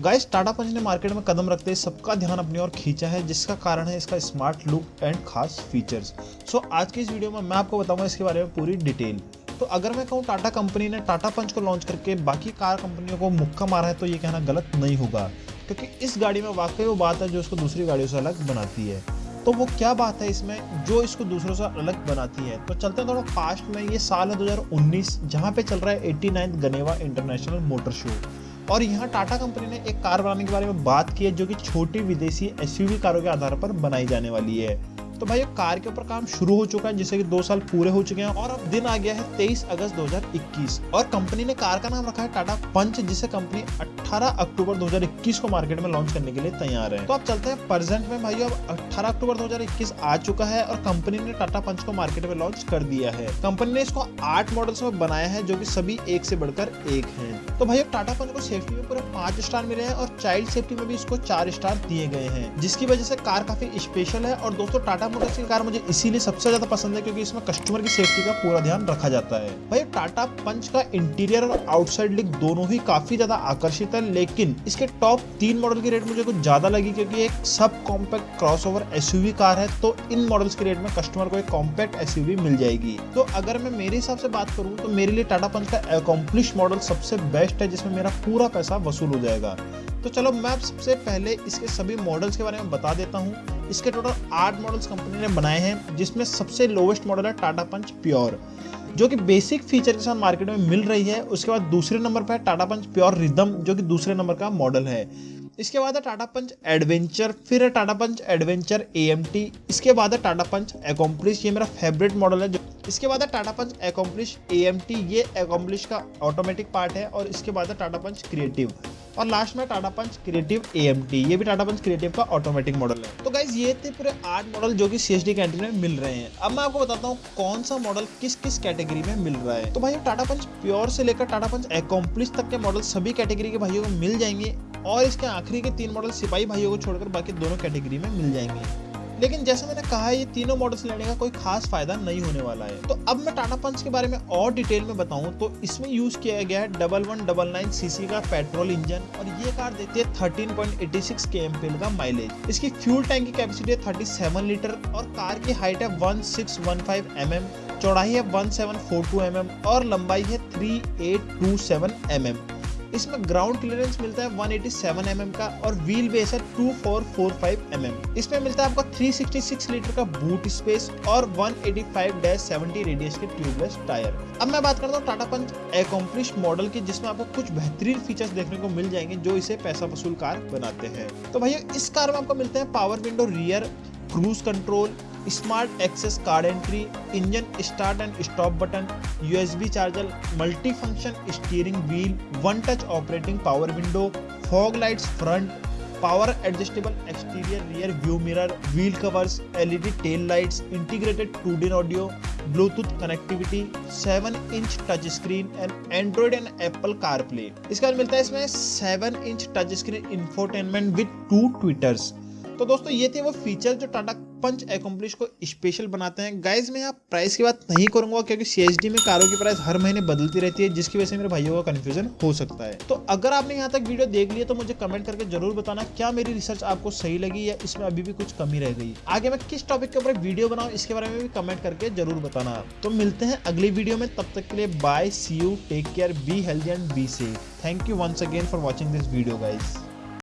Guys Tata पंच ने market में कदम रखते ही सबका ध्यान अपनी ओर खींचा है, जिसका कारण है इसका स्मार्ट लुक एंड खास फीचर्स सो आज की इस वीडियो में मैं आपको बताऊँगा इसके बारे में पूरी डिटेल तो अगर मैं कहूँ टाटा कंपनी ने टाटा पंच को लॉन्च करके बाकी कार कंपनियों को मुक्का मारा है तो ये कहना गलत नहीं होगा. क्योंकि इस गाड़ी में वाकई वो बात है जो इसको दूसरी गाड़ियों से अलग बनाती है. तो वो क्या बात है इसमें? जो इसको दूसरों से अलग बनाती है. तो चलते हैं थोड़ा फास्ट में, ये साल है 2019 जहाँ पे चल रहा है eighty Geneva international motor show और यहाँ टाटा कंपनी ने एक कार बनाने के बारे में बात की है, जो कि छोटी विदेशी एसयूवी कारों के आधार पर बनाई जाने वाली है। तो भाई कार के ऊपर काम शुरू हो चुका है, जिससे कि दो साल पूरे हो चुके हैं और अब दिन आ गया है 23 अगस्त 2021 और कंपनी ने कार का नाम रखा है टाटा पंच, जिसे कंपनी 18 अक्टूबर 2021 को मार्केट में लॉन्च करने के लिए तैयार है। तो आप चलते हैं प्रेजेंट में भाई अब 18 अक्टूबर 2021 आ चुका है और कंपनी ने टाटा पंच को मार्केट में लॉन्च कर दिया है। कंपनी ने इसको आठ मॉडल्स में बनाया है, जो की सभी एक से बढ़कर एक है। तो भाई अब टाटा पंच को सेफ्टी में पूरे पाँच स्टार मिले हैं और चाइल्ड सेफ्टी में भी इसको चार स्टार दिए गए हैं, जिसकी वजह से कार काफ़ी स्पेशल है। और दोस्तों, टाटा टाटा मोटर्स की कार मुझे इसीलिए सबसे ज़्यादा पसंद है क्योंकि इसमें कस्टमर की सेफ्टी का पूरा ध्यान रखा जाता है। भाई टाटा पंच का इंटीरियर और आउटसाइड लुक दोनों ही काफ़ी ज़्यादा आकर्षित है, लेकिन इसके टॉप तीन मॉडल की रेट मुझे कुछ ज़्यादा लगी क्योंकि एक sub compact cross over car है तो इन मॉडल्स की रेट में कस्टमर को एक कॉम्पैक्ट एसयूवी मिल जाएगी। तो अगर मैं मेरे हिसाब से बात करूँ तो मेरे लिए टाटा पंच का अकॉम्प्लिश मॉडल सबसे बेस्ट है, जिसमें मेरा पूरा पैसा वसूल हो जाएगा। तो चलो मैं सबसे पहले इसके सभी मॉडल्स के बारे में बता देता हूँ। इसके टोटल आठ मॉडल्स कंपनी ने बनाए हैं, जिसमें सबसे लोवेस्ट मॉडल है टाटा पंच प्योर जो कि बेसिक फीचर के साथ मार्केट में मिल रही है। उसके बाद दूसरे नंबर पर है टाटा पंच प्योर रिदम जो कि दूसरे नंबर का मॉडल है। इसके बाद है टाटा पंच एडवेंचर फिर है टाटा पंच एडवेंचर ए इसके बाद है टाटा पंच एकम्प्लिश ये मेरा फेवरेट मॉडल है। इसके बाद है टाटा पंच एकम्प्लिश ए ये एकम्प्लिश का ऑटोमेटिक पार्ट है, और इसके बाद है टाटा पंच क्रिएटिव और लास्ट में Tata Punch Creative A M T ये भी टाटा पंच क्रिएटिव का ऑटोमेटिक मॉडल है। तो गाइज़ ये थे पूरे आठ मॉडल जो कि सी कैंटीन में मिल रहे हैं। अब मैं आपको बताता हूँ कौन सा मॉडल किस किस कैटेगरी में मिल रहा है। तो भाई टाटा पंच प्योर से लेकर टाटा पंच एकम्प्लिश तक के मॉडल सभी कैटेगरी के भाइयों को मिल जाएँगे और इसके आखिरी के तीन मॉडल सिपाही भाइयों को छोड़कर बाकी दोनों कैटेगरी में मिल जाएँगे। लेकिन जैसे मैंने कहा, ये तीनों मॉडल्स लेने का कोई खास फ़ायदा नहीं होने वाला है। तो अब मैं टाटा पंच के बारे में और डिटेल में बताऊँ तो इसमें यूज़ किया गया है double one double nine CC का पेट्रोल इंजन और ये कार देती है thirteen point eighty six K M P L का माइलेज इसकी फ्यूल टैंक की कैपेसिटी है थर्टी सेवन लीटर और कार की हाइट है one six one five M M चौड़ाई है वन सेवन एम और लंबाई है थ्री एट एम इसमें ग्राउंड क्लियरेंस मिलता है 187 mm का और व्हील बेस है 2445 mm इसमें मिलता है आपको 366 लीटर का बूट स्पेस और 185-70 रेडियस के ट्यूबलेस टायर अब मैं बात करता हूँ टाटा पंच एकम्प्लिश मॉडल की, जिसमें आपको कुछ बेहतरीन फीचर्स देखने को मिल जाएँगे जो इसे पैसा वसूल कार बनाते हैं। तो भैया इस कार में आपको मिलते हैं power window rear cruise control smart access card entry, engine start and stop button, USB charger multi function steering wheel, one touch operating power window, fog lights front, power adjustable exterior rear view mirror, wheel covers, LED tail lights, integrated two D audio, Bluetooth connectivity 7 inch touch screen and Android and Apple car play इसके बाद मिलता है इसमें 7 inch touch screen infotainment with two tweeters तो दोस्तों, ये थे वो फीचर जो टाटा पंच एकम्प्लिश को स्पेशल बनाते हैं। गाइज़ मैं यहाँ प्राइस की बात नहीं करूँगा, क्योंकि सीएचडी में कारों की प्राइस हर महीने बदलती रहती है, जिसकी वजह से मेरे भाइयों का कन्फ्यूज़न हो सकता है। तो अगर आपने यहाँ तक वीडियो देख लिया तो मुझे कमेंट करके ज़रूर बताना, क्या मेरी रिसर्च आपको सही लगी या इसमें अभी भी कुछ कमी रह गई। आगे मैं किस टॉपिक के ऊपर वीडियो बनाऊँ, इसके बारे में भी कमेंट करके ज़रूर बताना। तो मिलते हैं अगली वीडियो में, तब तक के लिए bye see you take care be healthy and be safe thank you once again for watching this video guys